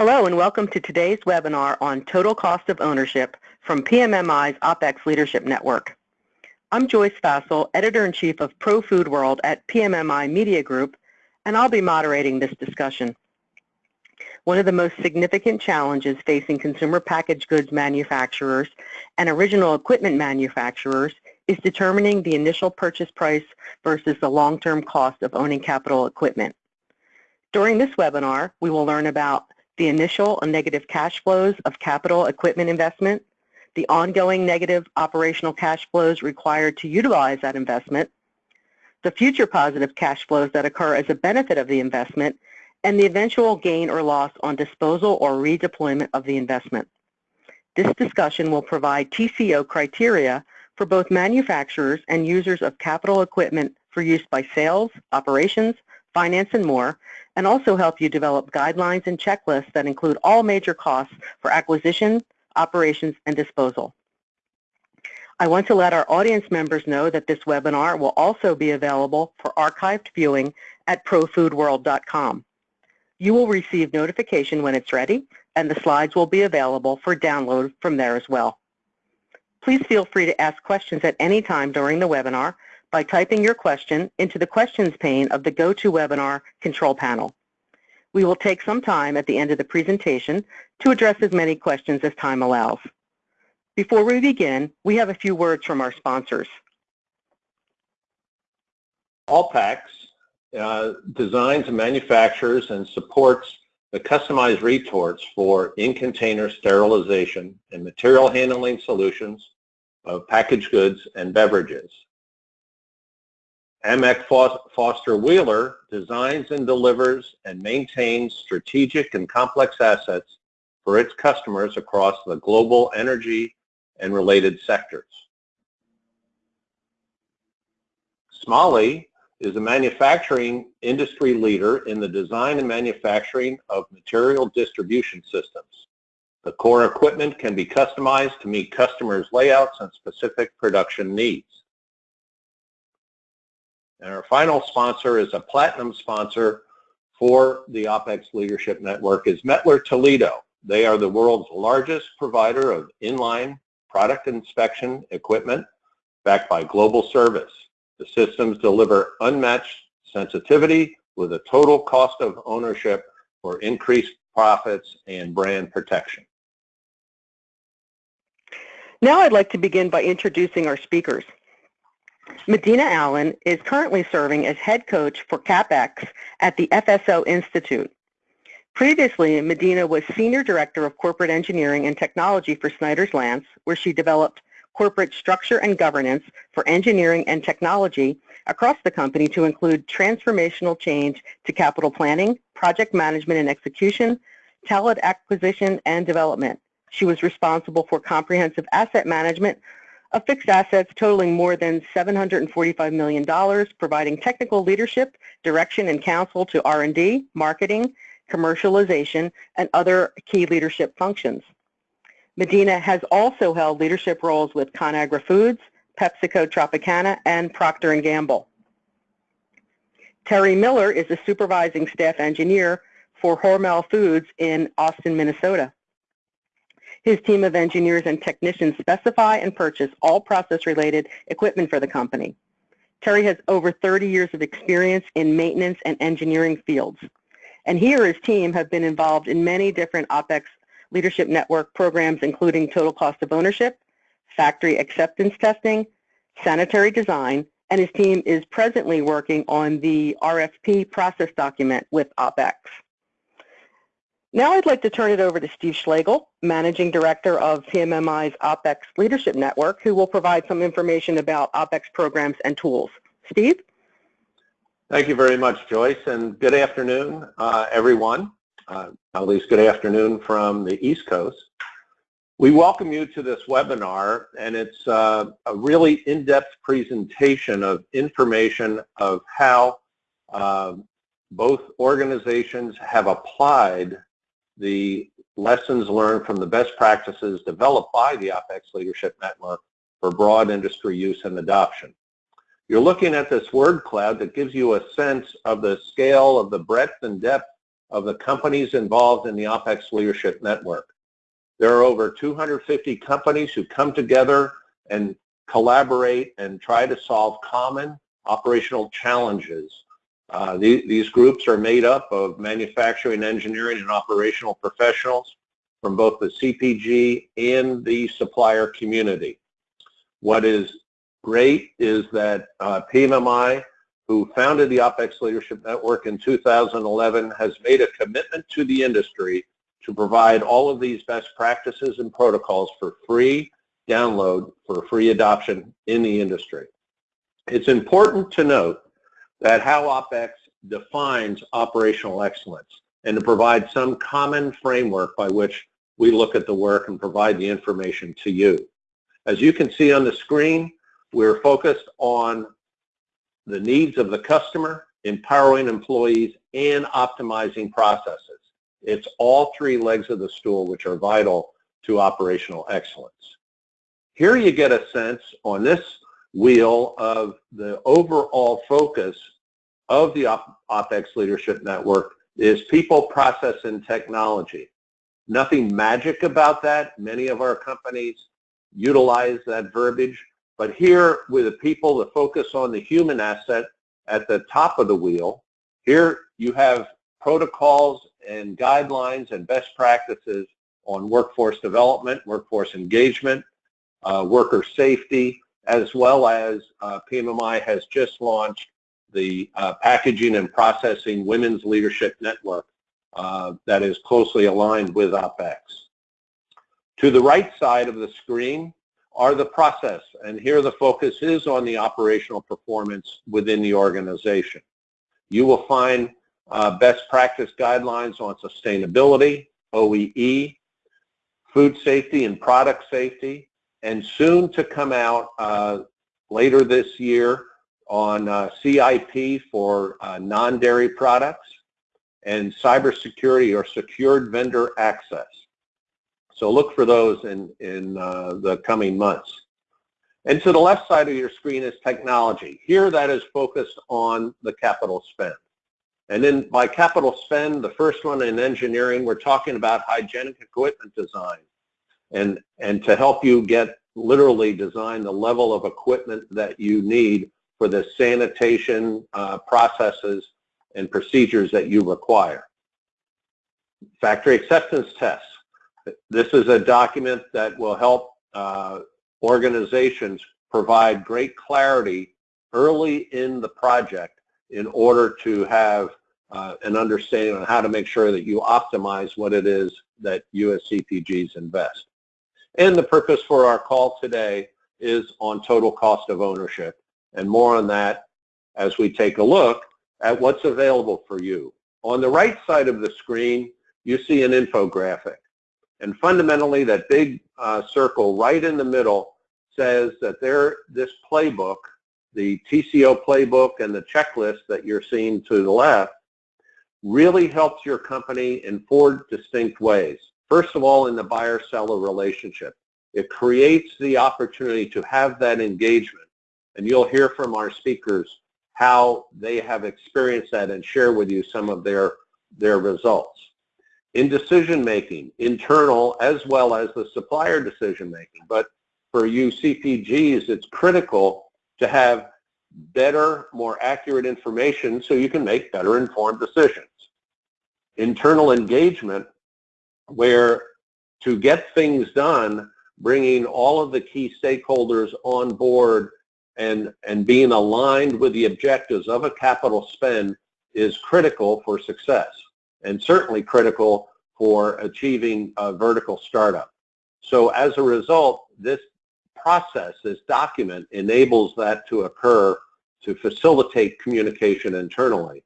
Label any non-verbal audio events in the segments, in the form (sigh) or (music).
Hello and welcome to today's webinar on total cost of ownership from PMMI's OPEX Leadership Network. I'm Joyce Fassl, Editor-in-Chief of Pro Food World at PMMI Media Group, and I'll be moderating this discussion. One of the most significant challenges facing consumer packaged goods manufacturers and original equipment manufacturers is determining the initial purchase price versus the long-term cost of owning capital equipment. During this webinar, we will learn about the initial and negative cash flows of capital equipment investment, the ongoing negative operational cash flows required to utilize that investment, the future positive cash flows that occur as a benefit of the investment, and the eventual gain or loss on disposal or redeployment of the investment. This discussion will provide TCO criteria for both manufacturers and users of capital equipment for use by sales, operations, finance, and more, and also help you develop guidelines and checklists that include all major costs for acquisition, operations, and disposal. I want to let our audience members know that this webinar will also be available for archived viewing at profoodworld.com. You will receive notification when it's ready, and the slides will be available for download from there as well. Please feel free to ask questions at any time during the webinar by typing your question into the questions pane of the GoToWebinar control panel. We will take some time at the end of the presentation to address as many questions as time allows. Before we begin, we have a few words from our sponsors. Allpax uh, designs and manufactures and supports the customized retorts for in-container sterilization and material handling solutions of packaged goods and beverages. Amec Foster Wheeler designs and delivers and maintains strategic and complex assets for its customers across the global energy and related sectors. Smalley is a manufacturing industry leader in the design and manufacturing of material distribution systems. The core equipment can be customized to meet customers' layouts and specific production needs. And our final sponsor is a platinum sponsor for the OPEX Leadership Network is Mettler Toledo. They are the world's largest provider of inline product inspection equipment backed by global service. The systems deliver unmatched sensitivity with a total cost of ownership for increased profits and brand protection. Now I'd like to begin by introducing our speakers. Medina Allen is currently serving as head coach for CapEx at the FSO Institute. Previously, Medina was Senior Director of Corporate Engineering and Technology for Snyder's-Lance, where she developed corporate structure and governance for engineering and technology across the company to include transformational change to capital planning, project management and execution, talent acquisition and development. She was responsible for comprehensive asset management of fixed assets totaling more than $745 million, providing technical leadership, direction, and counsel to R&D, marketing, commercialization, and other key leadership functions. Medina has also held leadership roles with ConAgra Foods, PepsiCo Tropicana, and Procter & Gamble. Terry Miller is a supervising staff engineer for Hormel Foods in Austin, Minnesota. His team of engineers and technicians specify and purchase all process-related equipment for the company. Terry has over 30 years of experience in maintenance and engineering fields. And he or his team have been involved in many different OPEX leadership network programs, including total cost of ownership, factory acceptance testing, sanitary design, and his team is presently working on the RFP process document with OPEX. Now I'd like to turn it over to Steve Schlegel, Managing Director of PMMI's OPEX Leadership Network, who will provide some information about OPEX programs and tools. Steve? Thank you very much, Joyce, and good afternoon, uh, everyone. Uh, at least good afternoon from the East Coast. We welcome you to this webinar, and it's uh, a really in-depth presentation of information of how uh, both organizations have applied the lessons learned from the best practices developed by the OPEX Leadership Network for broad industry use and adoption. You're looking at this word cloud that gives you a sense of the scale of the breadth and depth of the companies involved in the OPEX Leadership Network. There are over 250 companies who come together and collaborate and try to solve common operational challenges. Uh, the, these groups are made up of manufacturing, engineering, and operational professionals from both the CPG and the supplier community. What is great is that uh, PMMI, who founded the OPEX Leadership Network in 2011, has made a commitment to the industry to provide all of these best practices and protocols for free download for free adoption in the industry. It's important to note that how OPEX defines operational excellence and to provide some common framework by which we look at the work and provide the information to you. As you can see on the screen, we're focused on the needs of the customer, empowering employees, and optimizing processes. It's all three legs of the stool which are vital to operational excellence. Here you get a sense on this wheel of the overall focus of the OPEX Leadership Network is people, process, and technology. Nothing magic about that. Many of our companies utilize that verbiage. But here, with the people, the focus on the human asset at the top of the wheel, here you have protocols and guidelines and best practices on workforce development, workforce engagement, uh, worker safety, as well as uh, PMMI has just launched the uh, Packaging and Processing Women's Leadership Network uh, that is closely aligned with OPEX. To the right side of the screen are the process, and here the focus is on the operational performance within the organization. You will find uh, best practice guidelines on sustainability, OEE, food safety and product safety, and soon to come out uh, later this year on uh, CIP for uh, non-dairy products and cybersecurity or secured vendor access. So look for those in, in uh, the coming months. And to the left side of your screen is technology. Here that is focused on the capital spend. And then by capital spend, the first one in engineering, we're talking about hygienic equipment design. And, and to help you get literally design the level of equipment that you need for the sanitation uh, processes and procedures that you require. Factory acceptance tests. This is a document that will help uh, organizations provide great clarity early in the project in order to have uh, an understanding on how to make sure that you optimize what it is that USCPGs invest. And the purpose for our call today is on total cost of ownership and more on that as we take a look at what's available for you. On the right side of the screen, you see an infographic. And fundamentally, that big uh, circle right in the middle says that there, this playbook, the TCO playbook and the checklist that you're seeing to the left, really helps your company in four distinct ways. First of all, in the buyer-seller relationship. It creates the opportunity to have that engagement. And you'll hear from our speakers how they have experienced that and share with you some of their, their results. In decision making, internal as well as the supplier decision making. But for you CPGs, it's critical to have better, more accurate information so you can make better informed decisions. Internal engagement, where to get things done, bringing all of the key stakeholders on board and, and being aligned with the objectives of a capital spend is critical for success and certainly critical for achieving a vertical startup. So as a result, this process, this document enables that to occur to facilitate communication internally.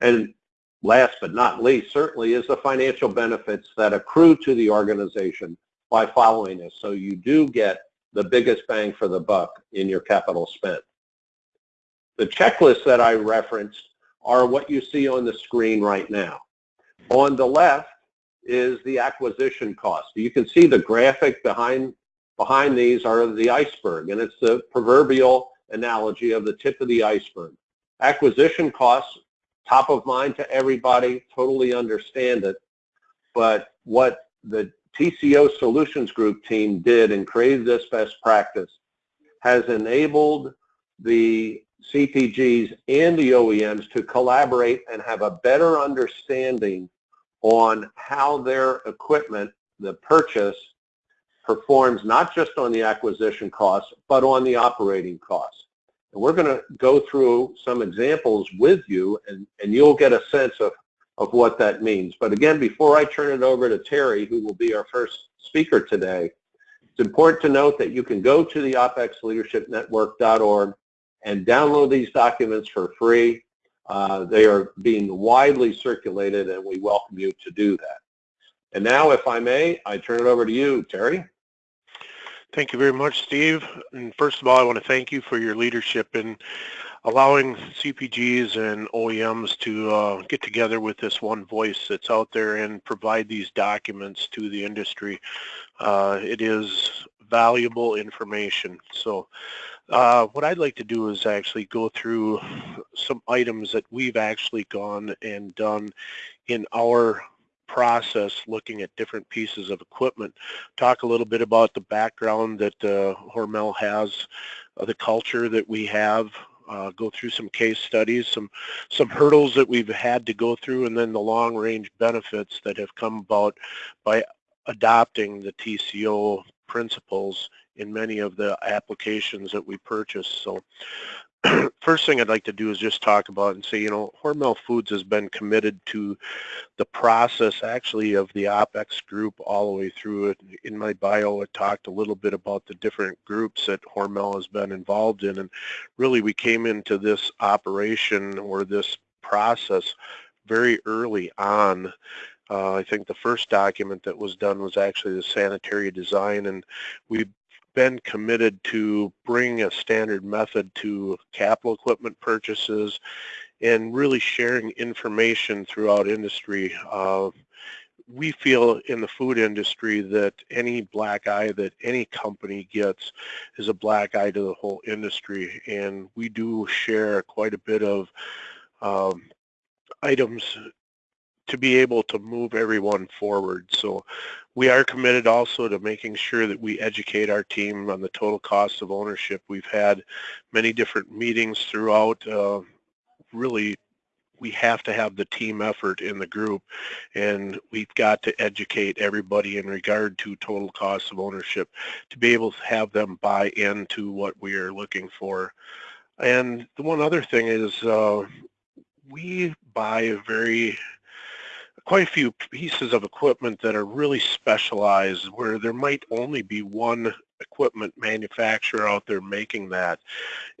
And last but not least, certainly is the financial benefits that accrue to the organization by following this. So you do get the biggest bang for the buck in your capital spent. The checklists that I referenced are what you see on the screen right now. On the left is the acquisition cost. You can see the graphic behind, behind these are the iceberg, and it's the proverbial analogy of the tip of the iceberg. Acquisition costs top of mind to everybody, totally understand it. But what the TCO Solutions Group team did and created this best practice has enabled the CPGs and the OEMs to collaborate and have a better understanding on how their equipment, the purchase, performs not just on the acquisition costs, but on the operating costs. And we're going to go through some examples with you, and, and you'll get a sense of, of what that means. But again, before I turn it over to Terry, who will be our first speaker today, it's important to note that you can go to the OpExLeadershipNetwork.org and download these documents for free. Uh, they are being widely circulated, and we welcome you to do that. And now, if I may, I turn it over to you, Terry. Thank you very much, Steve. And first of all, I want to thank you for your leadership in allowing CPGs and OEMs to uh, get together with this one voice that's out there and provide these documents to the industry. Uh, it is valuable information. So uh, what I'd like to do is actually go through some items that we've actually gone and done in our process looking at different pieces of equipment. Talk a little bit about the background that uh, Hormel has, uh, the culture that we have, uh, go through some case studies, some some hurdles that we've had to go through, and then the long range benefits that have come about by adopting the TCO principles in many of the applications that we purchase. So (clears throat) first thing I'd like to do is just talk about and say, you know, Hormel Foods has been committed to the process actually of the OPEX group all the way through it. In my bio, I talked a little bit about the different groups that Hormel has been involved in. And really we came into this operation or this process very early on uh, I think the first document that was done was actually the sanitary design, and we've been committed to bring a standard method to capital equipment purchases and really sharing information throughout industry. Uh, we feel in the food industry that any black eye that any company gets is a black eye to the whole industry and we do share quite a bit of um, items to be able to move everyone forward. So we are committed also to making sure that we educate our team on the total cost of ownership. We've had many different meetings throughout. Uh, really, we have to have the team effort in the group and we've got to educate everybody in regard to total cost of ownership to be able to have them buy into what we are looking for. And the one other thing is uh, we buy a very quite a few pieces of equipment that are really specialized where there might only be one equipment manufacturer out there making that.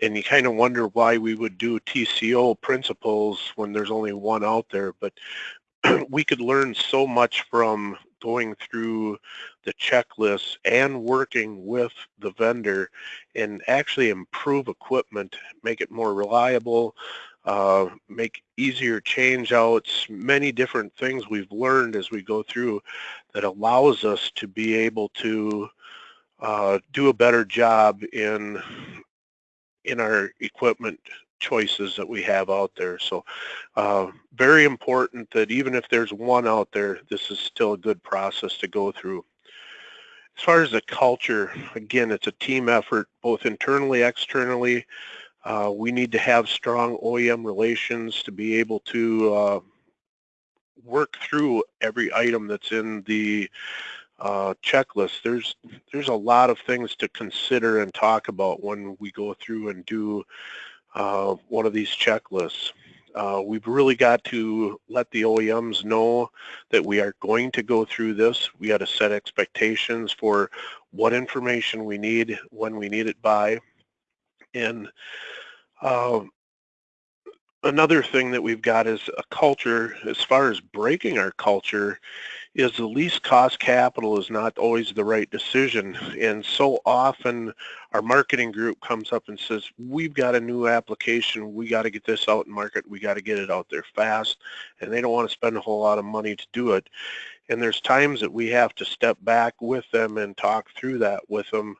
And you kind of wonder why we would do TCO principles when there's only one out there but (clears throat) we could learn so much from going through the checklist and working with the vendor and actually improve equipment, make it more reliable, uh, make easier change outs, many different things we've learned as we go through that allows us to be able to uh, do a better job in in our equipment choices that we have out there. So uh, very important that even if there's one out there, this is still a good process to go through. As far as the culture, again, it's a team effort, both internally, externally. Uh, we need to have strong OEM relations to be able to uh, work through every item that's in the uh, checklist. There's there's a lot of things to consider and talk about when we go through and do uh, one of these checklists. Uh, we've really got to let the OEMs know that we are going to go through this. We got to set expectations for what information we need, when we need it by, and um, another thing that we've got is a culture, as far as breaking our culture, is the least cost capital is not always the right decision. And so often our marketing group comes up and says, we've got a new application, we got to get this out in market, we got to get it out there fast, and they don't want to spend a whole lot of money to do it. And there's times that we have to step back with them and talk through that with them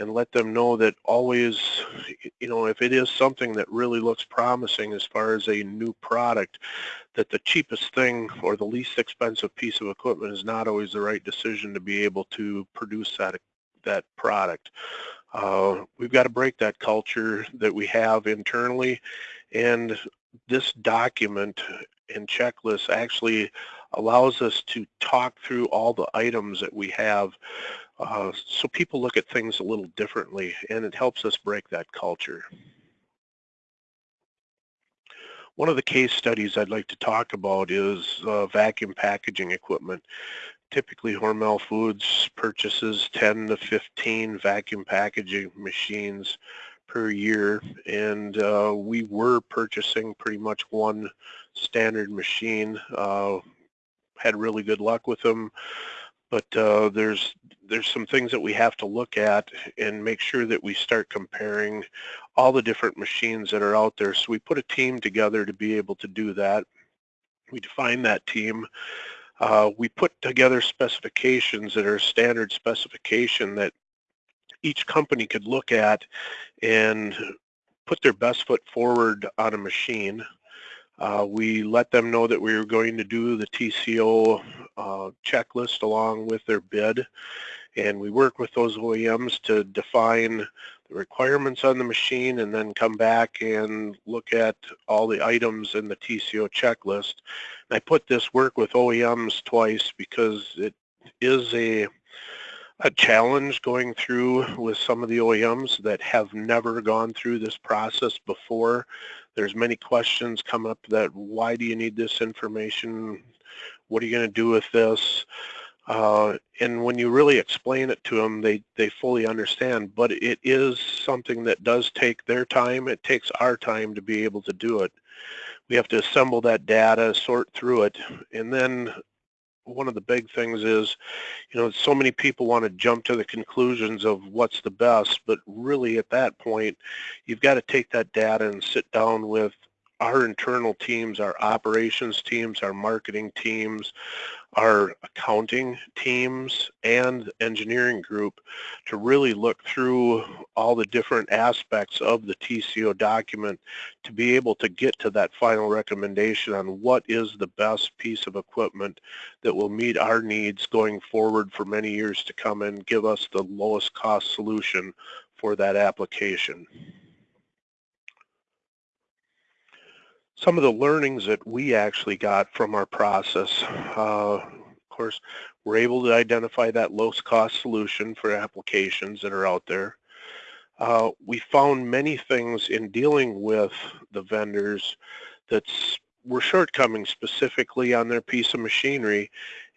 and let them know that always, you know, if it is something that really looks promising as far as a new product, that the cheapest thing or the least expensive piece of equipment is not always the right decision to be able to produce that that product. Uh, we've got to break that culture that we have internally and this document and checklist actually allows us to talk through all the items that we have uh, so people look at things a little differently and it helps us break that culture. One of the case studies I'd like to talk about is uh, vacuum packaging equipment. Typically Hormel Foods purchases 10 to 15 vacuum packaging machines per year and uh, we were purchasing pretty much one standard machine. Uh, had really good luck with them but uh, there's there's some things that we have to look at and make sure that we start comparing all the different machines that are out there. So we put a team together to be able to do that. We define that team. Uh, we put together specifications that are standard specification that each company could look at and put their best foot forward on a machine. Uh, we let them know that we were going to do the TCO uh, checklist along with their bid and we work with those OEMs to define the requirements on the machine and then come back and look at all the items in the TCO checklist. And I put this work with OEMs twice because it is a a challenge going through with some of the OEMs that have never gone through this process before. There's many questions come up that why do you need this information? What are you going to do with this? Uh, and when you really explain it to them, they, they fully understand. But it is something that does take their time. It takes our time to be able to do it. We have to assemble that data, sort through it, and then one of the big things is, you know, so many people want to jump to the conclusions of what's the best, but really at that point, you've got to take that data and sit down with our internal teams, our operations teams, our marketing teams, our accounting teams, and engineering group to really look through all the different aspects of the TCO document to be able to get to that final recommendation on what is the best piece of equipment that will meet our needs going forward for many years to come and give us the lowest cost solution for that application. Some of the learnings that we actually got from our process. Uh, of course, we're able to identify that lowest cost solution for applications that are out there. Uh, we found many things in dealing with the vendors that were shortcomings specifically on their piece of machinery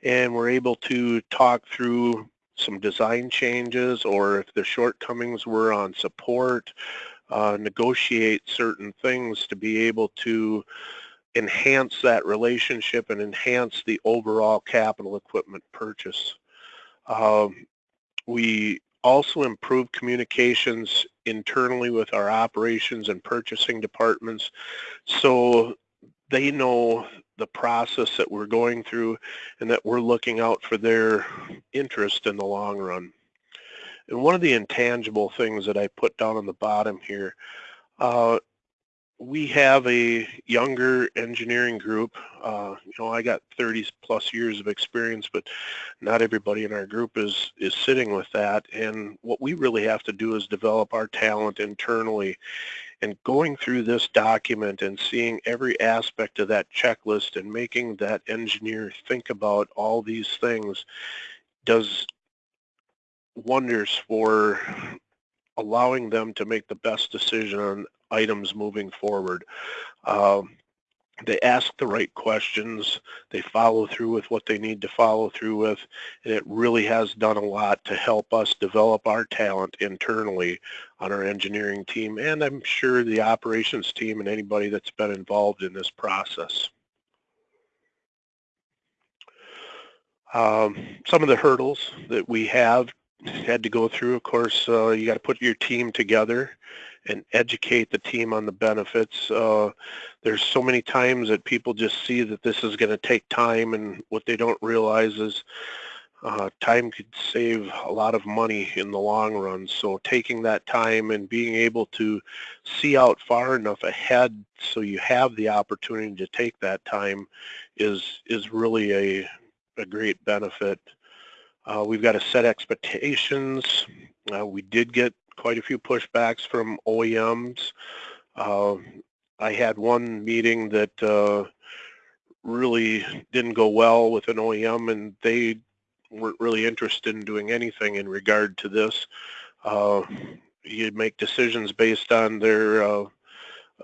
and we're able to talk through some design changes or if the shortcomings were on support uh, negotiate certain things to be able to enhance that relationship and enhance the overall capital equipment purchase. Um, we also improve communications internally with our operations and purchasing departments so they know the process that we're going through and that we're looking out for their interest in the long run. And one of the intangible things that I put down on the bottom here, uh, we have a younger engineering group. Uh, you know, I got 30 plus years of experience, but not everybody in our group is is sitting with that. And what we really have to do is develop our talent internally. And going through this document and seeing every aspect of that checklist and making that engineer think about all these things does wonders for allowing them to make the best decision on items moving forward. Um, they ask the right questions, they follow through with what they need to follow through with, and it really has done a lot to help us develop our talent internally on our engineering team, and I'm sure the operations team and anybody that's been involved in this process. Um, some of the hurdles that we have had to go through. Of course, uh, you got to put your team together and educate the team on the benefits. Uh, there's so many times that people just see that this is going to take time and what they don't realize is Uh, time could save a lot of money in the long run. So taking that time and being able to see out far enough ahead so you have the opportunity to take that time is is really a, a great benefit. Uh, we've got to set expectations. Uh, we did get quite a few pushbacks from OEMs. Uh, I had one meeting that uh, really didn't go well with an OEM and they weren't really interested in doing anything in regard to this. Uh, you make decisions based on their uh,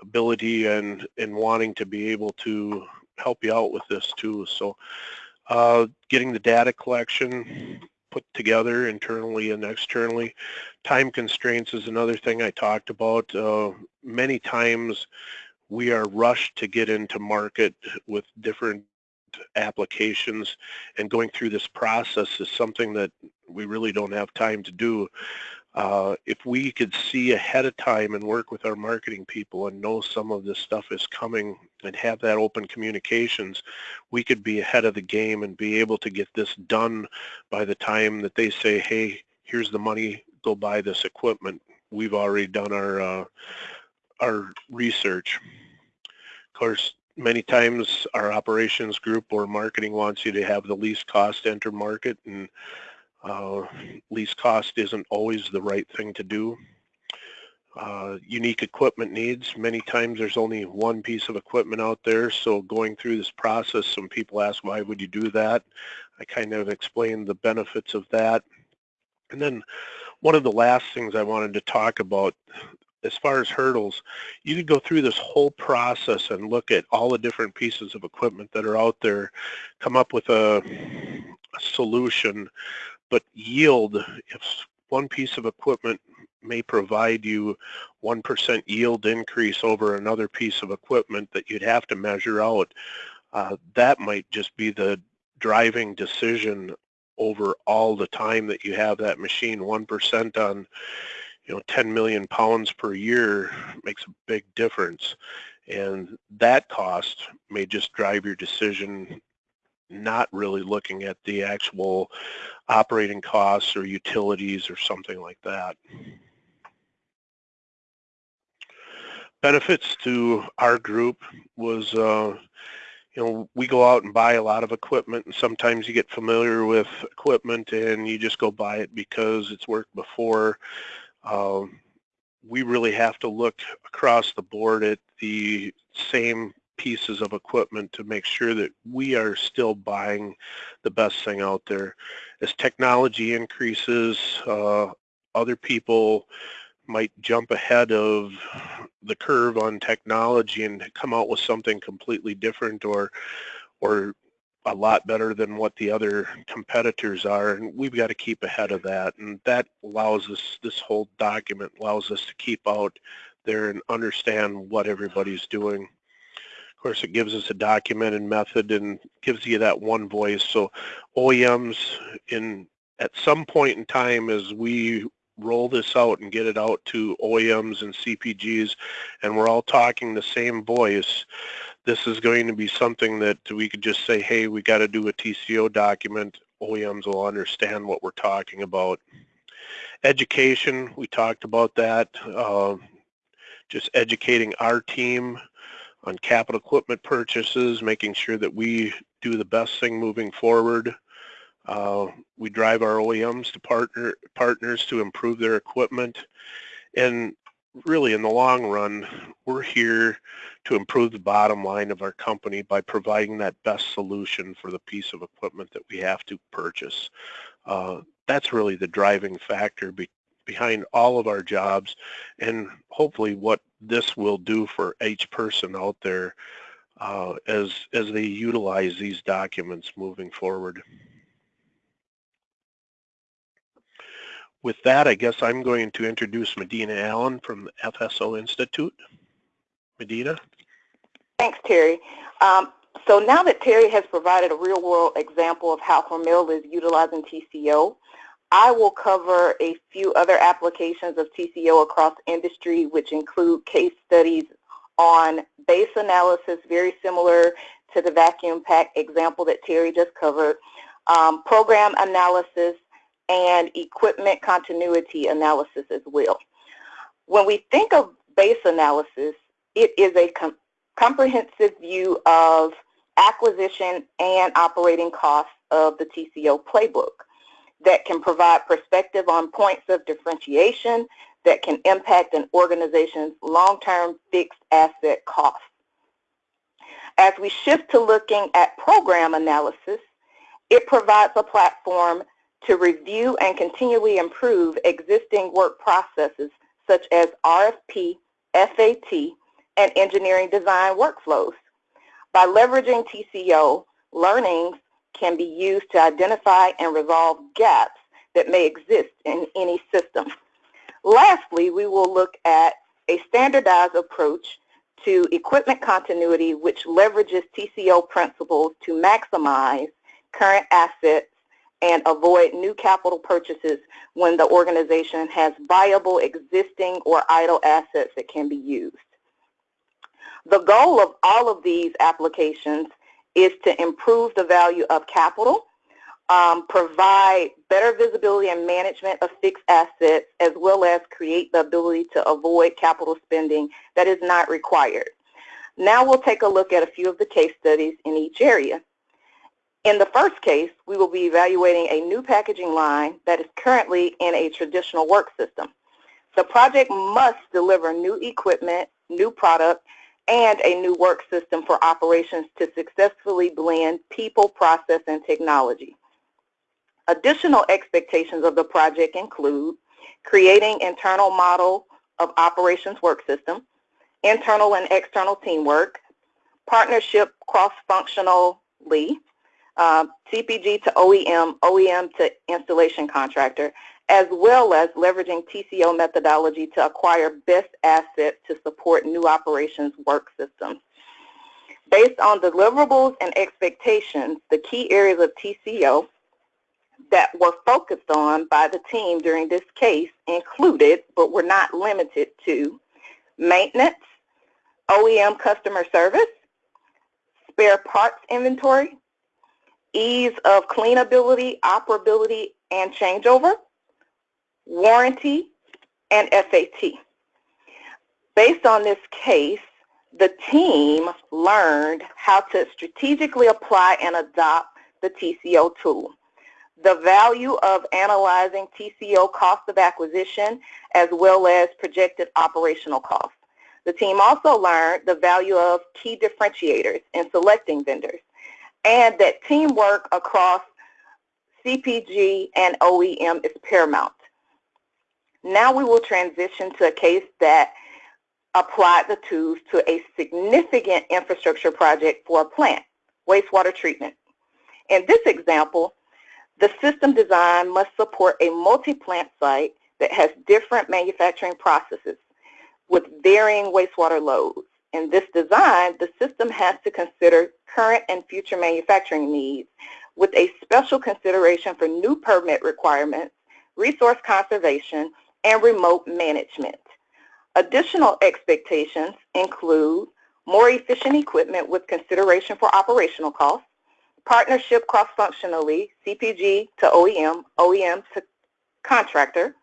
ability and, and wanting to be able to help you out with this too. So uh, getting the data collection put together internally and externally. Time constraints is another thing I talked about. Uh, many times we are rushed to get into market with different applications and going through this process is something that we really don't have time to do. Uh, if we could see ahead of time and work with our marketing people and know some of this stuff is coming and have that open communications, we could be ahead of the game and be able to get this done by the time that they say, hey, here's the money, go buy this equipment. We've already done our, uh, our research. Of course, many times our operations group or marketing wants you to have the least cost enter market and uh, least cost isn't always the right thing to do. Uh, unique equipment needs. Many times there's only one piece of equipment out there, so going through this process, some people ask, why would you do that? I kind of explained the benefits of that. And then one of the last things I wanted to talk about as far as hurdles, you could go through this whole process and look at all the different pieces of equipment that are out there, come up with a, a solution, but yield, if one piece of equipment may provide you 1% yield increase over another piece of equipment that you'd have to measure out, uh, that might just be the driving decision over all the time that you have that machine. 1% on you know 10 million pounds per year makes a big difference and that cost may just drive your decision not really looking at the actual operating costs or utilities or something like that. Benefits to our group was, uh, you know, we go out and buy a lot of equipment and sometimes you get familiar with equipment and you just go buy it because it's worked before um, we really have to look across the board at the same pieces of equipment to make sure that we are still buying the best thing out there. As technology increases, uh, other people might jump ahead of the curve on technology and come out with something completely different or or a lot better than what the other competitors are and we've got to keep ahead of that and that allows us this whole document allows us to keep out there and understand what everybody's doing course it gives us a documented method and gives you that one voice so OEMs in at some point in time as we roll this out and get it out to OEMs and CPGs and we're all talking the same voice this is going to be something that we could just say, hey, we got to do a TCO document. OEMs will understand what we're talking about. Education, we talked about that. Uh, just educating our team on capital equipment purchases, making sure that we do the best thing moving forward. Uh, we drive our OEMs to partner partners to improve their equipment. And really in the long run, we're here to improve the bottom line of our company by providing that best solution for the piece of equipment that we have to purchase. Uh, that's really the driving factor be behind all of our jobs and hopefully what this will do for each person out there uh, as, as they utilize these documents moving forward. With that, I guess I'm going to introduce Medina Allen from the FSO Institute. Medina? Thanks, Terry. Um, so now that Terry has provided a real-world example of how Hormel is utilizing TCO, I will cover a few other applications of TCO across industry, which include case studies on base analysis, very similar to the vacuum pack example that Terry just covered, um, program analysis, and equipment continuity analysis as well. When we think of base analysis, it is a com comprehensive view of acquisition and operating costs of the TCO playbook that can provide perspective on points of differentiation that can impact an organization's long-term fixed asset costs. As we shift to looking at program analysis, it provides a platform to review and continually improve existing work processes such as RFP, FAT, and engineering design workflows. By leveraging TCO, learnings can be used to identify and resolve gaps that may exist in any system. Lastly, we will look at a standardized approach to equipment continuity which leverages TCO principles to maximize current assets and avoid new capital purchases when the organization has viable existing or idle assets that can be used. The goal of all of these applications is to improve the value of capital, um, provide better visibility and management of fixed assets, as well as create the ability to avoid capital spending that is not required. Now we'll take a look at a few of the case studies in each area. In the first case, we will be evaluating a new packaging line that is currently in a traditional work system. The project must deliver new equipment, new product, and a new work system for operations to successfully blend people, process, and technology. Additional expectations of the project include creating internal model of operations work system, internal and external teamwork, partnership cross-functionally, uh, CPG to OEM, OEM to installation contractor, as well as leveraging TCO methodology to acquire best assets to support new operations work systems. Based on deliverables and expectations, the key areas of TCO that were focused on by the team during this case included, but were not limited to, maintenance, OEM customer service, spare parts inventory, ease of cleanability, operability, and changeover, warranty, and FAT. Based on this case, the team learned how to strategically apply and adopt the TCO tool, the value of analyzing TCO cost of acquisition, as well as projected operational costs. The team also learned the value of key differentiators in selecting vendors, and that teamwork across CPG and OEM is paramount. Now we will transition to a case that applied the tools to a significant infrastructure project for a plant, wastewater treatment. In this example, the system design must support a multi-plant site that has different manufacturing processes with varying wastewater loads. In this design, the system has to consider current and future manufacturing needs with a special consideration for new permit requirements, resource conservation, and remote management. Additional expectations include more efficient equipment with consideration for operational costs, partnership cross-functionally, CPG to OEM, OEM to contractor,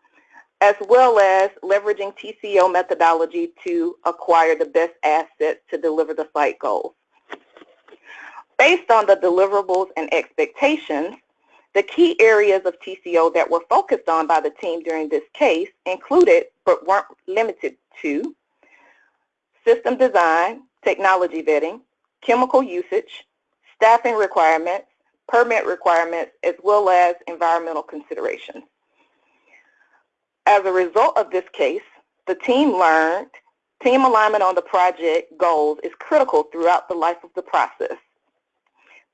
as well as leveraging TCO methodology to acquire the best assets to deliver the site goals. Based on the deliverables and expectations, the key areas of TCO that were focused on by the team during this case included, but weren't limited to, system design, technology vetting, chemical usage, staffing requirements, permit requirements, as well as environmental considerations. As a result of this case, the team learned team alignment on the project goals is critical throughout the life of the process.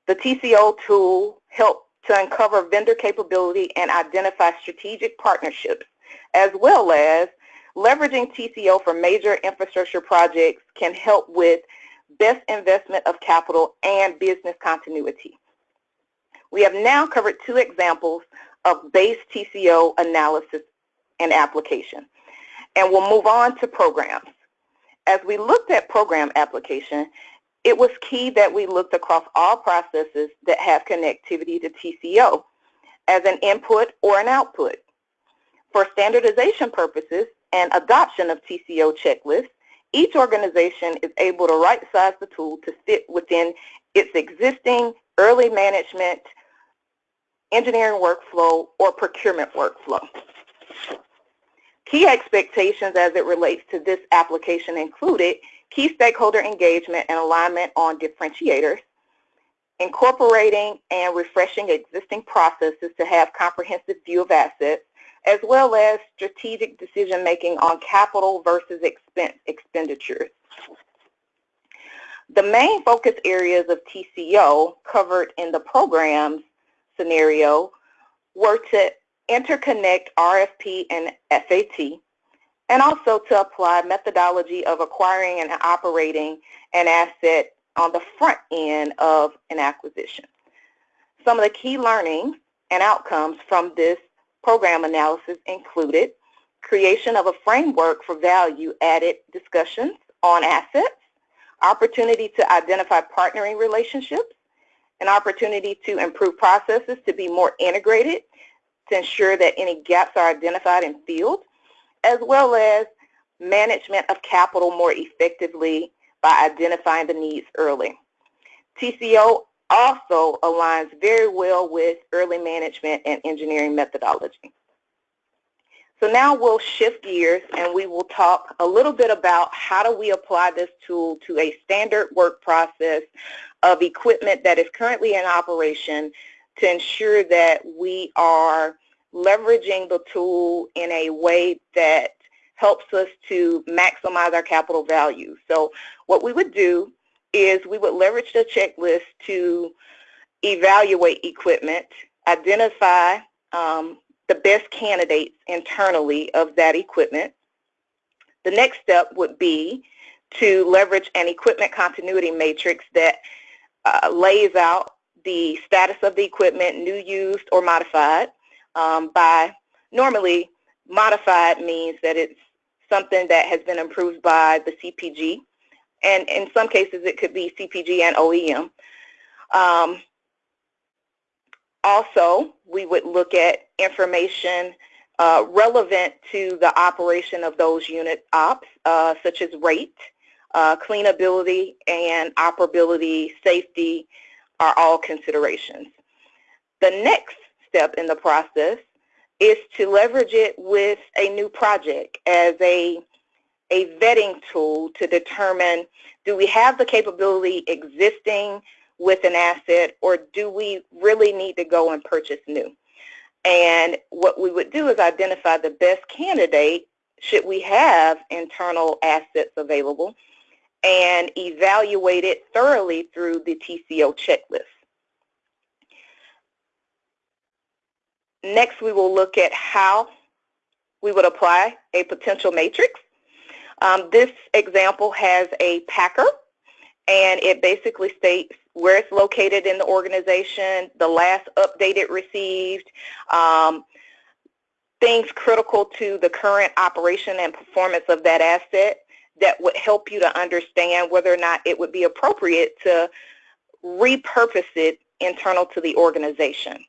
The TCO tool helped to uncover vendor capability and identify strategic partnerships, as well as leveraging TCO for major infrastructure projects can help with best investment of capital and business continuity. We have now covered two examples of base TCO analysis and application. And we'll move on to programs. As we looked at program application, it was key that we looked across all processes that have connectivity to TCO as an input or an output. For standardization purposes and adoption of TCO checklists, each organization is able to right-size the tool to fit within its existing early management, engineering workflow, or procurement workflow. Key expectations as it relates to this application included key stakeholder engagement and alignment on differentiators, incorporating and refreshing existing processes to have comprehensive view of assets, as well as strategic decision making on capital versus expense expenditures. The main focus areas of TCO covered in the programs scenario were to interconnect RFP and FAT, and also to apply methodology of acquiring and operating an asset on the front end of an acquisition. Some of the key learnings and outcomes from this program analysis included creation of a framework for value-added discussions on assets, opportunity to identify partnering relationships, an opportunity to improve processes to be more integrated to ensure that any gaps are identified and filled, as well as management of capital more effectively by identifying the needs early. TCO also aligns very well with early management and engineering methodology. So now we'll shift gears and we will talk a little bit about how do we apply this tool to a standard work process of equipment that is currently in operation to ensure that we are leveraging the tool in a way that helps us to maximize our capital value. So what we would do is we would leverage the checklist to evaluate equipment, identify um, the best candidates internally of that equipment. The next step would be to leverage an equipment continuity matrix that uh, lays out the status of the equipment, new, used, or modified. Um, by normally, modified means that it's something that has been improved by the CPG and in some cases it could be CPG and OEM. Um, also, we would look at information uh, relevant to the operation of those unit ops, uh, such as rate, uh, cleanability, and operability, safety are all considerations. The next step in the process is to leverage it with a new project as a a vetting tool to determine do we have the capability existing with an asset or do we really need to go and purchase new? And what we would do is identify the best candidate should we have internal assets available and evaluate it thoroughly through the TCO checklist. Next, we will look at how we would apply a potential matrix um, this example has a packer, and it basically states where it's located in the organization, the last update it received, um, things critical to the current operation and performance of that asset that would help you to understand whether or not it would be appropriate to repurpose it internal to the organization.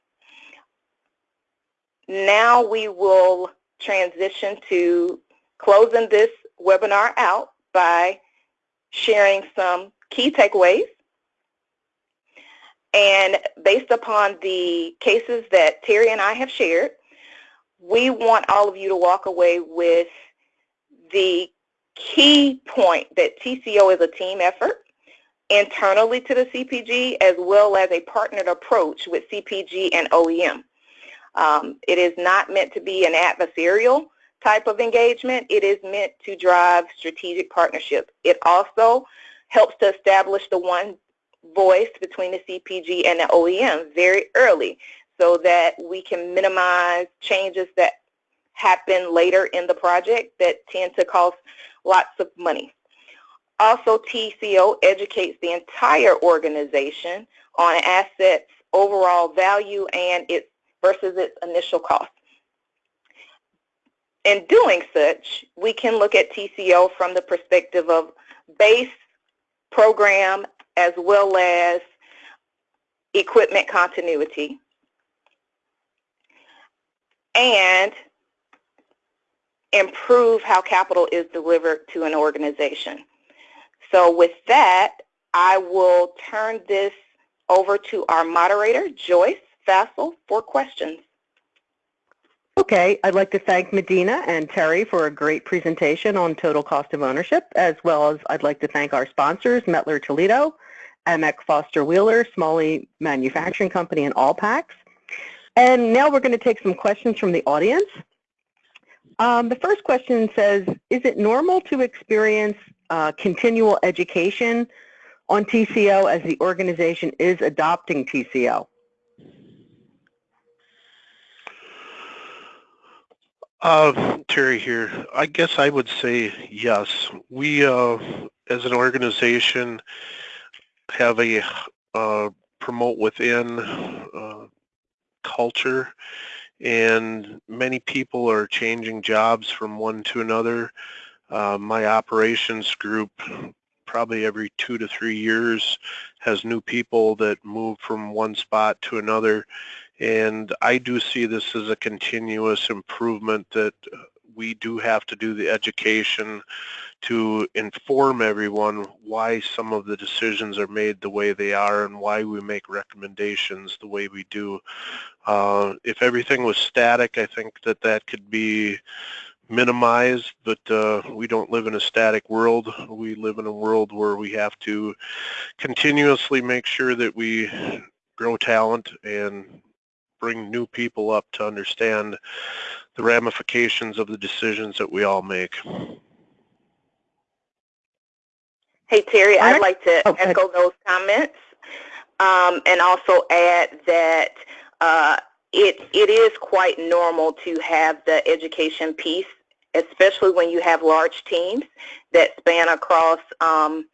Now we will transition to closing this webinar out by sharing some key takeaways. And based upon the cases that Terry and I have shared, we want all of you to walk away with the key point that TCO is a team effort internally to the CPG as well as a partnered approach with CPG and OEM. Um, it is not meant to be an adversarial type of engagement, it is meant to drive strategic partnership. It also helps to establish the one voice between the CPG and the OEM very early so that we can minimize changes that happen later in the project that tend to cost lots of money. Also, TCO educates the entire organization on assets overall value and its versus its initial cost. In doing such, we can look at TCO from the perspective of base, program, as well as equipment continuity, and improve how capital is delivered to an organization. So with that, I will turn this over to our moderator, Joyce Fassl, for questions. Okay, I'd like to thank Medina and Terry for a great presentation on total cost of ownership, as well as I'd like to thank our sponsors, Mettler Toledo, AMEC Foster Wheeler, Smalley Manufacturing Company, and Allpax. And now we're going to take some questions from the audience. Um, the first question says, is it normal to experience uh, continual education on TCO as the organization is adopting TCO? Uh, Terry here. I guess I would say yes. We, uh, as an organization, have a uh, promote within uh, culture and many people are changing jobs from one to another. Uh, my operations group probably every two to three years has new people that move from one spot to another and I do see this as a continuous improvement that we do have to do the education to inform everyone why some of the decisions are made the way they are and why we make recommendations the way we do. Uh, if everything was static, I think that that could be minimized, but uh, we don't live in a static world. We live in a world where we have to continuously make sure that we grow talent and bring new people up to understand the ramifications of the decisions that we all make. Hey, Terry, I'd like to oh, echo those comments um, and also add that uh, it, it is quite normal to have the education piece, especially when you have large teams that span across um,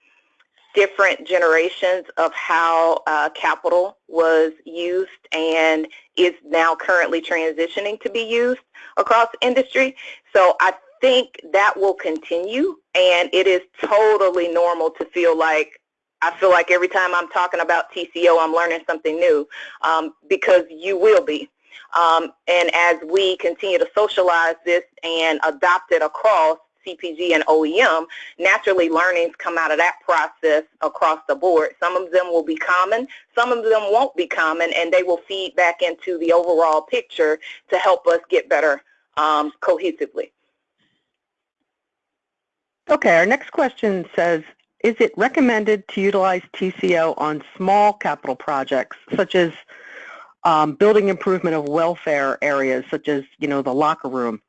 different generations of how uh, capital was used and is now currently transitioning to be used across industry. So I think that will continue and it is totally normal to feel like I feel like every time I'm talking about TCO, I'm learning something new um, because you will be. Um, and as we continue to socialize this and adopt it across, CPG and OEM, naturally learnings come out of that process across the board. Some of them will be common, some of them won't be common, and they will feed back into the overall picture to help us get better um, cohesively. Okay, our next question says, is it recommended to utilize TCO on small capital projects, such as um, building improvement of welfare areas, such as, you know, the locker room?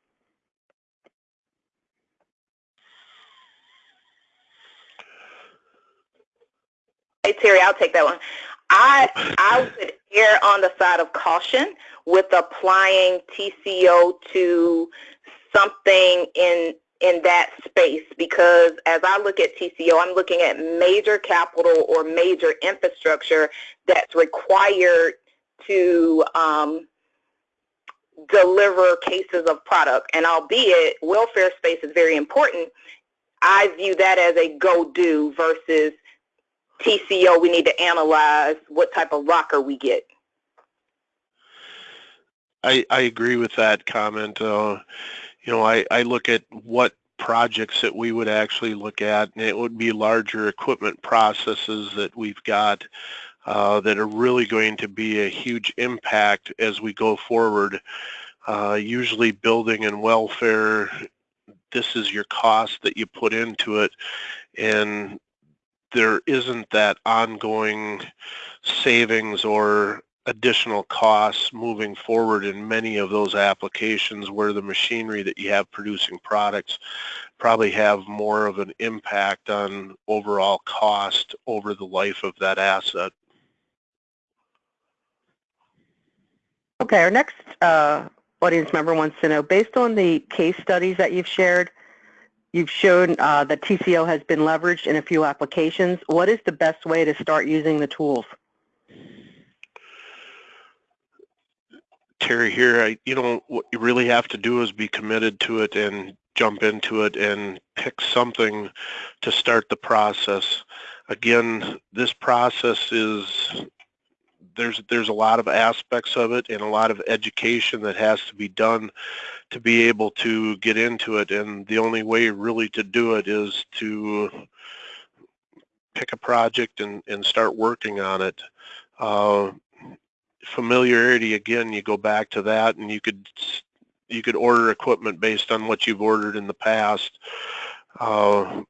Hey, Terry, I'll take that one. I, I would err on the side of caution with applying TCO to something in in that space because as I look at TCO, I'm looking at major capital or major infrastructure that's required to um, deliver cases of product. And albeit welfare space is very important, I view that as a go-do versus TCO, we need to analyze what type of rocker we get. I, I agree with that comment. Uh, you know, I, I look at what projects that we would actually look at, and it would be larger equipment processes that we've got uh, that are really going to be a huge impact as we go forward. Uh, usually building and welfare, this is your cost that you put into it, and there isn't that ongoing savings or additional costs moving forward in many of those applications where the machinery that you have producing products probably have more of an impact on overall cost over the life of that asset. Okay, our next uh, audience member wants to know, based on the case studies that you've shared, You've shown uh, that TCO has been leveraged in a few applications. What is the best way to start using the tools? Terry here, I, you know, what you really have to do is be committed to it and jump into it and pick something to start the process. again, this process is there's there's a lot of aspects of it and a lot of education that has to be done to be able to get into it and the only way really to do it is to pick a project and, and start working on it. Uh, familiarity again you go back to that and you could you could order equipment based on what you've ordered in the past uh,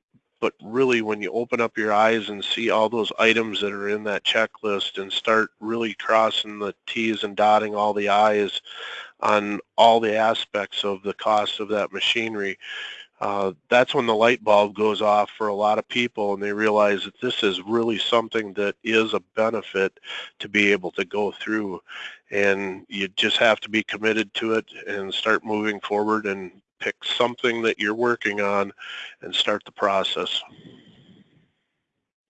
but really when you open up your eyes and see all those items that are in that checklist and start really crossing the T's and dotting all the I's on all the aspects of the cost of that machinery, uh, that's when the light bulb goes off for a lot of people and they realize that this is really something that is a benefit to be able to go through. And you just have to be committed to it and start moving forward and pick something that you're working on and start the process.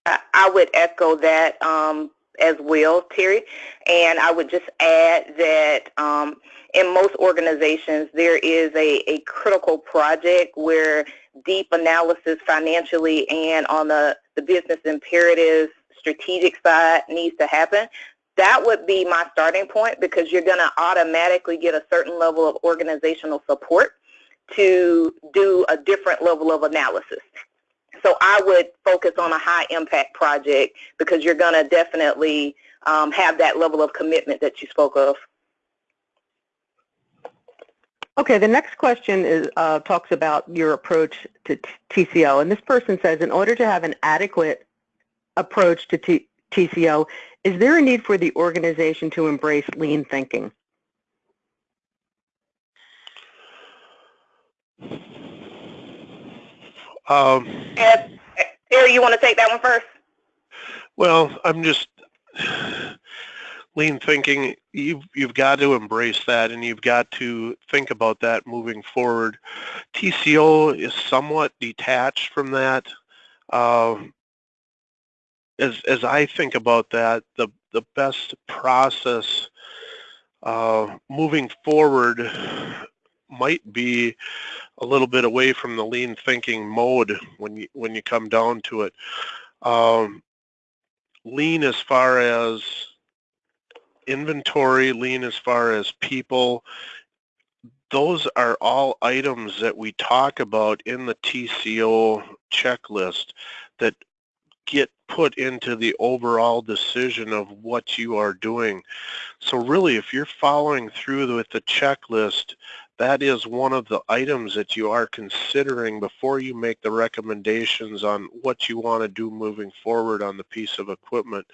I would echo that um, as well, Terry. And I would just add that um, in most organizations, there is a, a critical project where deep analysis financially and on the, the business imperatives strategic side needs to happen. That would be my starting point because you're going to automatically get a certain level of organizational support to do a different level of analysis. So I would focus on a high impact project because you're going to definitely um, have that level of commitment that you spoke of. Okay, the next question is, uh, talks about your approach to TCO. And this person says, in order to have an adequate approach to TCO, is there a need for the organization to embrace lean thinking? Um, Terry, you want to take that one first? Well, I'm just lean thinking. You've you've got to embrace that, and you've got to think about that moving forward. TCO is somewhat detached from that. Uh, as as I think about that, the the best process uh, moving forward might be a little bit away from the lean thinking mode when you when you come down to it. Um, lean as far as inventory, lean as far as people, those are all items that we talk about in the TCO checklist that get put into the overall decision of what you are doing. So really, if you're following through with the checklist, that is one of the items that you are considering before you make the recommendations on what you want to do moving forward on the piece of equipment.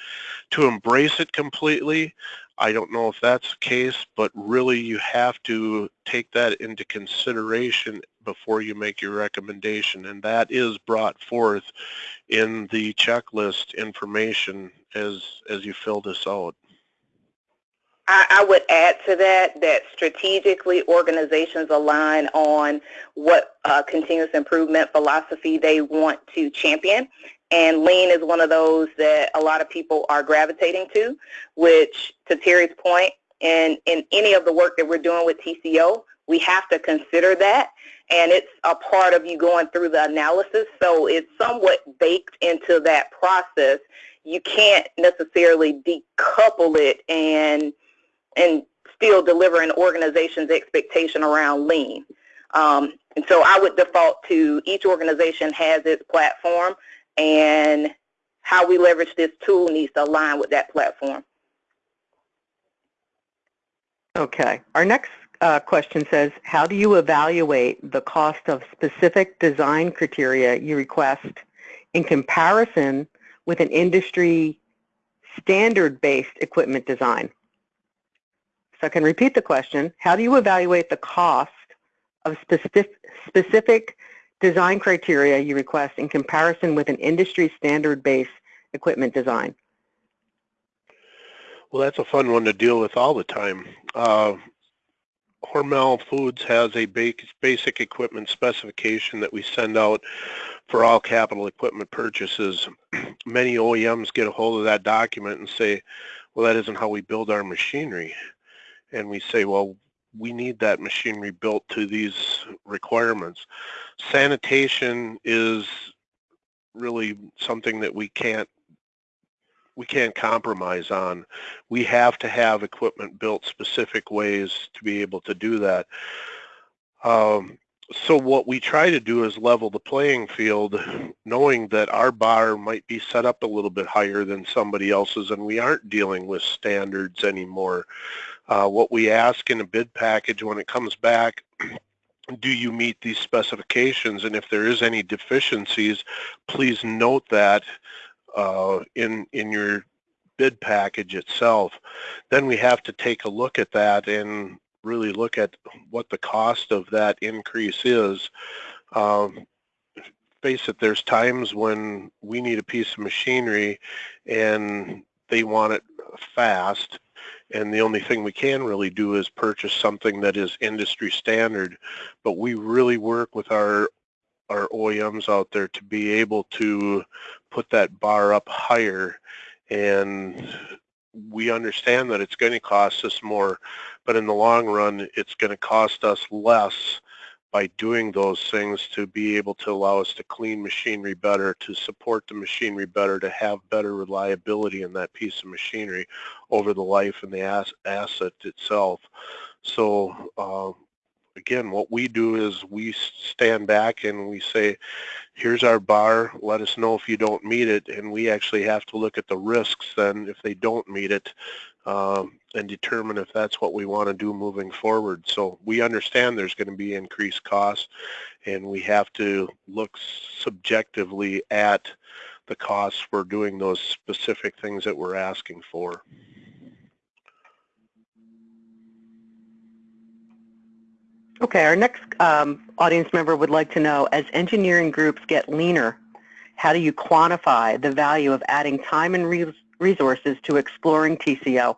To embrace it completely, I don't know if that's the case, but really you have to take that into consideration before you make your recommendation, and that is brought forth in the checklist information as, as you fill this out. I, would add to that that strategically organizations align on what uh, continuous improvement philosophy they want to champion. And lean is one of those that a lot of people are gravitating to, which to Terry's point, in, in any of the work that we're doing with TCO, we have to consider that. And it's a part of you going through the analysis. So it's somewhat baked into that process. You can't necessarily decouple it and and still deliver an organization's expectation around lean. Um, and so I would default to each organization has its platform and how we leverage this tool needs to align with that platform. Okay. Our next uh, question says, how do you evaluate the cost of specific design criteria you request in comparison with an industry standard-based equipment design? So I can repeat the question. How do you evaluate the cost of specific, specific design criteria you request in comparison with an industry standard-based equipment design? Well, that's a fun one to deal with all the time. Uh, Hormel Foods has a basic equipment specification that we send out for all capital equipment purchases. (clears throat) Many OEMs get a hold of that document and say, well, that isn't how we build our machinery and we say, well, we need that machinery built to these requirements. Sanitation is really something that we can't we can't compromise on. We have to have equipment built specific ways to be able to do that. Um, so what we try to do is level the playing field, knowing that our bar might be set up a little bit higher than somebody else's, and we aren't dealing with standards anymore. Uh, what we ask in a bid package when it comes back, (clears throat) do you meet these specifications? And if there is any deficiencies, please note that uh, in in your bid package itself. Then we have to take a look at that and really look at what the cost of that increase is. Um, face it, there's times when we need a piece of machinery and they want it fast and the only thing we can really do is purchase something that is industry standard. But we really work with our our OEMs out there to be able to put that bar up higher. And we understand that it's going to cost us more but in the long run, it's going to cost us less by doing those things to be able to allow us to clean machinery better, to support the machinery better, to have better reliability in that piece of machinery over the life and the asset itself. So uh, again, what we do is we stand back and we say, here's our bar, let us know if you don't meet it, and we actually have to look at the risks then if they don't meet it um, and determine if that's what we want to do moving forward. So we understand there's going to be increased costs and we have to look subjectively at the costs for doing those specific things that we're asking for. Okay, our next um, audience member would like to know, as engineering groups get leaner, how do you quantify the value of adding time and re resources to exploring TCO?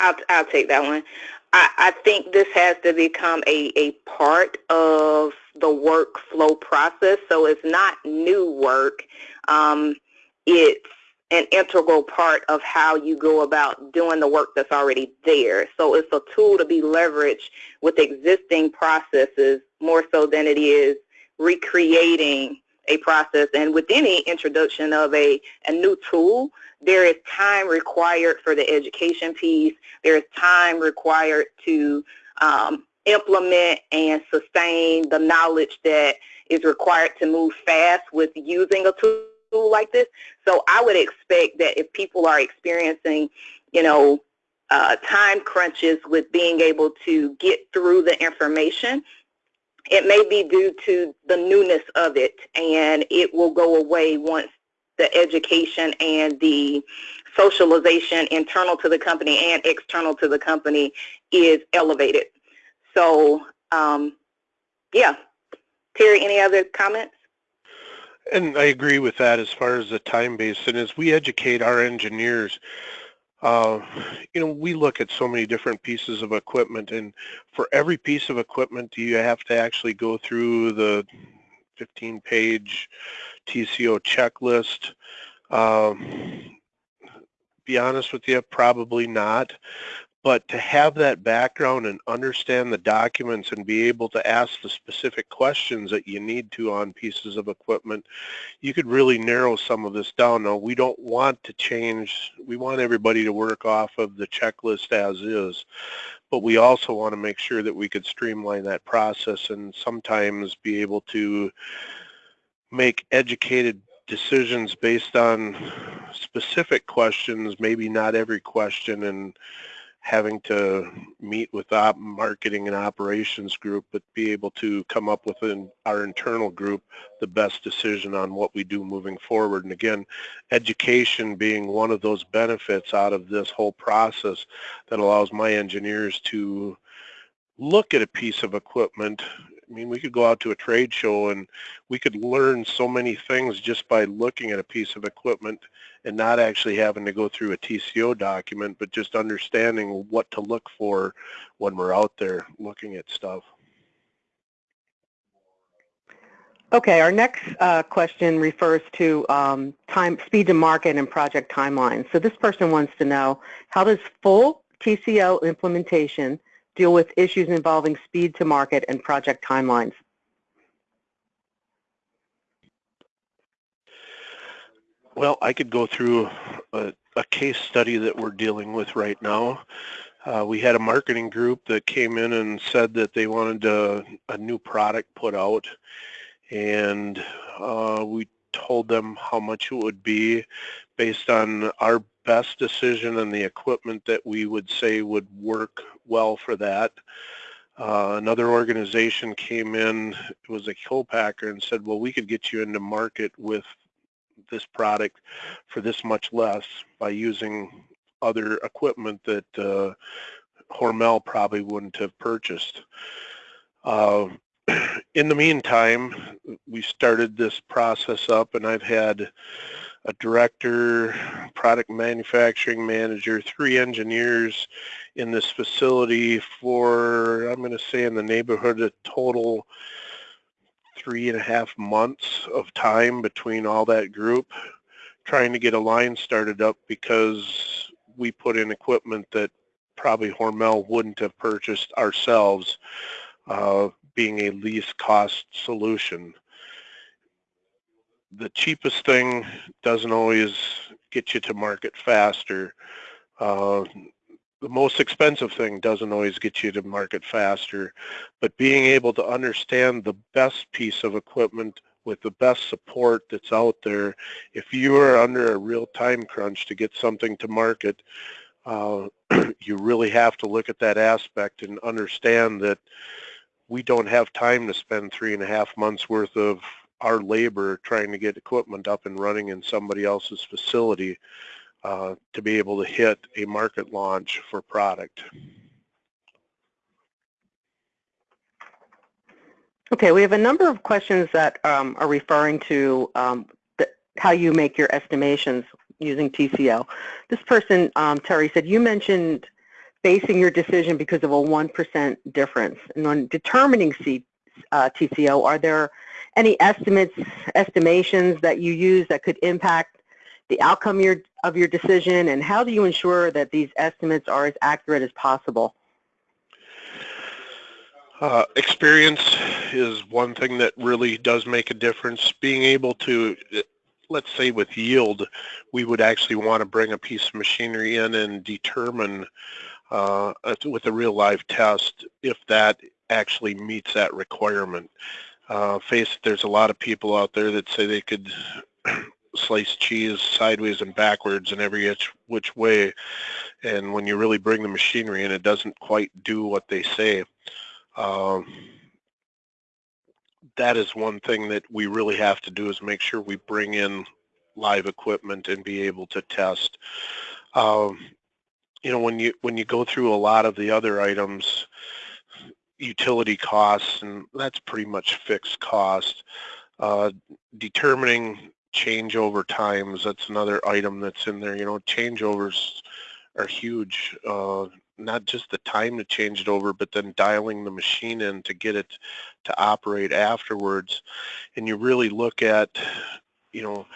I'll, I'll take that one. I, I think this has to become a, a part of the workflow process. So it's not new work. Um, it's an integral part of how you go about doing the work that's already there. So it's a tool to be leveraged with existing processes more so than it is recreating a process. And with any introduction of a, a new tool, there is time required for the education piece. There is time required to um, implement and sustain the knowledge that is required to move fast with using a tool like this. So I would expect that if people are experiencing, you know, uh, time crunches with being able to get through the information, it may be due to the newness of it and it will go away once the education and the socialization internal to the company and external to the company is elevated. So, um, yeah. Terry, any other comments? And I agree with that as far as the time base. And as we educate our engineers, uh, you know, we look at so many different pieces of equipment, and for every piece of equipment, do you have to actually go through the 15-page TCO checklist. Um, be honest with you, probably not but to have that background and understand the documents and be able to ask the specific questions that you need to on pieces of equipment, you could really narrow some of this down. Now, we don't want to change, we want everybody to work off of the checklist as is, but we also want to make sure that we could streamline that process and sometimes be able to make educated decisions based on specific questions, maybe not every question, and having to meet with op marketing and operations group, but be able to come up within our internal group the best decision on what we do moving forward. And again, education being one of those benefits out of this whole process that allows my engineers to look at a piece of equipment I mean, we could go out to a trade show and we could learn so many things just by looking at a piece of equipment and not actually having to go through a TCO document, but just understanding what to look for when we're out there looking at stuff. Okay, our next uh, question refers to um, time, speed to market and project timelines. So this person wants to know, how does full TCO implementation deal with issues involving speed to market and project timelines? Well, I could go through a, a case study that we're dealing with right now. Uh, we had a marketing group that came in and said that they wanted a, a new product put out, and uh, we told them how much it would be based on our best decision and the equipment that we would say would work well for that. Uh, another organization came in, it was a co-packer, and said, well, we could get you into market with this product for this much less by using other equipment that uh, Hormel probably wouldn't have purchased. Uh, (clears throat) in the meantime, we started this process up and I've had a director, product manufacturing manager, three engineers in this facility for, I'm going to say in the neighborhood of total three and a half months of time between all that group trying to get a line started up because we put in equipment that probably Hormel wouldn't have purchased ourselves, uh, being a least cost solution. The cheapest thing doesn't always get you to market faster. Uh, the most expensive thing doesn't always get you to market faster, but being able to understand the best piece of equipment with the best support that's out there, if you are under a real time crunch to get something to market, uh, (clears throat) you really have to look at that aspect and understand that we don't have time to spend three and a half months worth of our labor trying to get equipment up and running in somebody else's facility. Uh, to be able to hit a market launch for product. Okay, we have a number of questions that um, are referring to um, the, how you make your estimations using TCO. This person, um, Terry, said you mentioned basing your decision because of a 1% difference. And on determining C, uh, TCO, are there any estimates, estimations that you use that could impact the outcome your, of your decision, and how do you ensure that these estimates are as accurate as possible? Uh, experience is one thing that really does make a difference. Being able to, let's say with yield, we would actually want to bring a piece of machinery in and determine uh, with a real live test if that actually meets that requirement. Uh, face there's a lot of people out there that say they could slice cheese sideways and backwards and every which, which way. And when you really bring the machinery in, it doesn't quite do what they say. Um, that is one thing that we really have to do is make sure we bring in live equipment and be able to test. Um, you know, when you when you go through a lot of the other items, utility costs, and that's pretty much fixed cost. Uh, determining changeover times, that's another item that's in there. You know, changeovers are huge. Uh, not just the time to change it over, but then dialing the machine in to get it to operate afterwards. And you really look at, you know,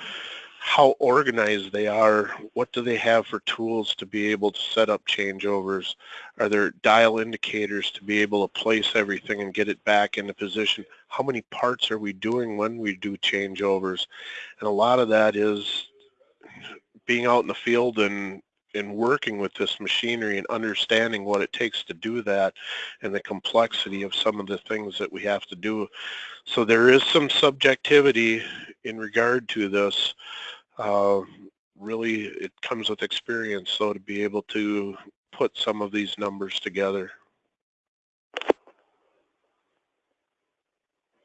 how organized they are, what do they have for tools to be able to set up changeovers? Are there dial indicators to be able to place everything and get it back into position? How many parts are we doing when we do changeovers? And a lot of that is being out in the field and in working with this machinery and understanding what it takes to do that and the complexity of some of the things that we have to do. So there is some subjectivity in regard to this, uh, really it comes with experience so to be able to put some of these numbers together.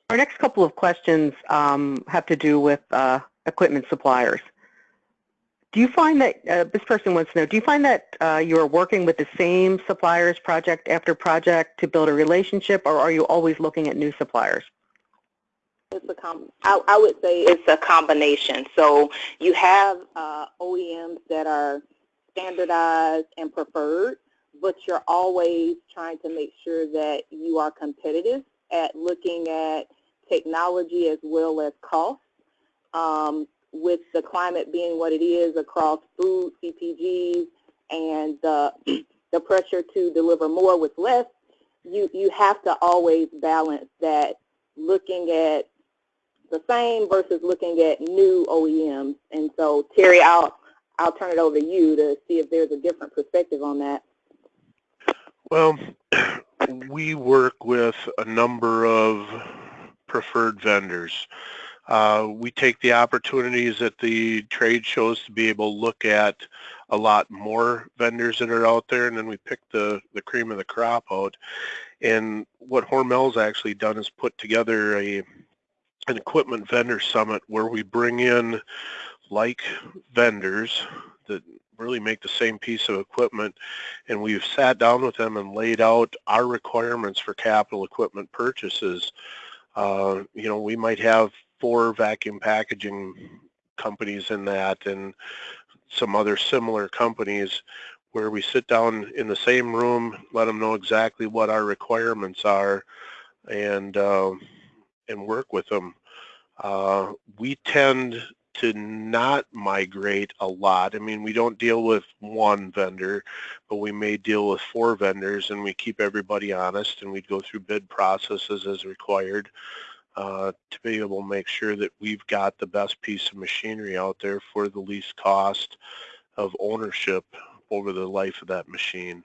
Our next couple of questions um, have to do with uh, equipment suppliers. Do you find that, uh, this person wants to know, do you find that uh, you are working with the same suppliers project after project to build a relationship or are you always looking at new suppliers? It's a com I, I would say it's a combination. So you have uh, OEMs that are standardized and preferred, but you're always trying to make sure that you are competitive at looking at technology as well as cost. Um, with the climate being what it is across food, CPGs, and the, (clears throat) the pressure to deliver more with less, you, you have to always balance that looking at the same versus looking at new OEMs. And so, Terry, I'll I'll turn it over to you to see if there's a different perspective on that. Well, (clears throat) we work with a number of preferred vendors. Uh, we take the opportunities at the trade shows to be able to look at a lot more vendors that are out there, and then we pick the, the cream of the crop out. And what Hormel's actually done is put together a an equipment vendor summit where we bring in like vendors that really make the same piece of equipment and we've sat down with them and laid out our requirements for capital equipment purchases. Uh, you know, we might have four vacuum packaging companies in that and some other similar companies where we sit down in the same room, let them know exactly what our requirements are and uh, and work with them. Uh, we tend to not migrate a lot. I mean, we don't deal with one vendor, but we may deal with four vendors and we keep everybody honest and we go through bid processes as required uh, to be able to make sure that we've got the best piece of machinery out there for the least cost of ownership over the life of that machine.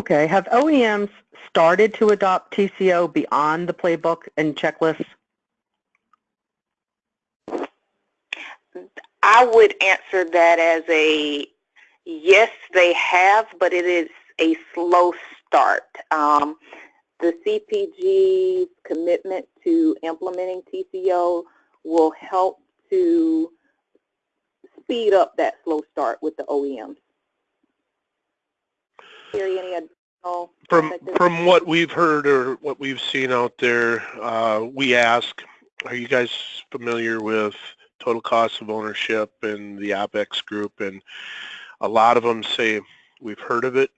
Okay. Have OEMs started to adopt TCO beyond the playbook and checklists? I would answer that as a yes, they have, but it is a slow start. Um, the CPG's commitment to implementing TCO will help to speed up that slow start with the OEMs. Any additional From from what we've heard or what we've seen out there, uh, we ask, are you guys familiar with total cost of ownership and the OPEX group? And a lot of them say we've heard of it,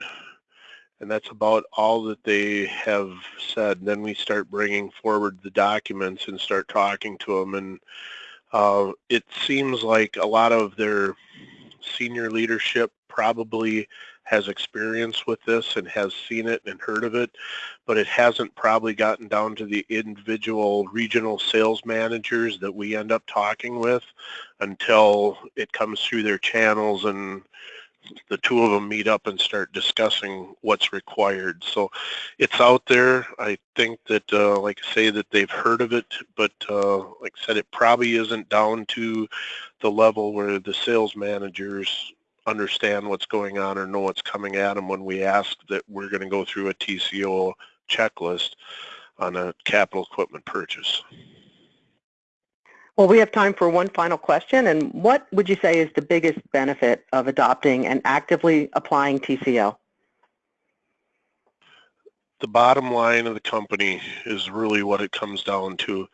and that's about all that they have said. Then we start bringing forward the documents and start talking to them, and uh, it seems like a lot of their senior leadership probably has experience with this and has seen it and heard of it, but it hasn't probably gotten down to the individual regional sales managers that we end up talking with until it comes through their channels and the two of them meet up and start discussing what's required. So it's out there. I think that, uh, like I say, that they've heard of it, but uh, like I said, it probably isn't down to the level where the sales managers understand what's going on or know what's coming at them when we ask that we're going to go through a TCO checklist on a capital equipment purchase. Well, we have time for one final question. And what would you say is the biggest benefit of adopting and actively applying TCO? The bottom line of the company is really what it comes down to.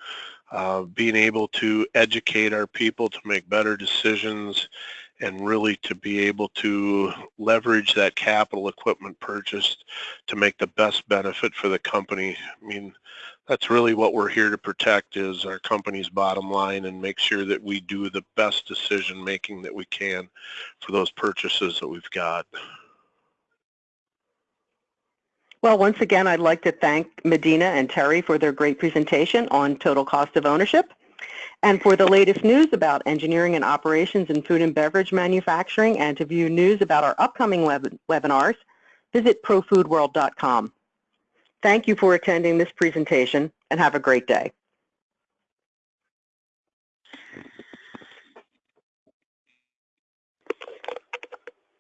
Uh, being able to educate our people to make better decisions and really to be able to leverage that capital equipment purchased to make the best benefit for the company. I mean, that's really what we're here to protect is our company's bottom line and make sure that we do the best decision making that we can for those purchases that we've got. Well, once again, I'd like to thank Medina and Terry for their great presentation on total cost of ownership. And for the latest news about engineering and operations in food and beverage manufacturing and to view news about our upcoming web webinars, visit profoodworld.com. Thank you for attending this presentation and have a great day.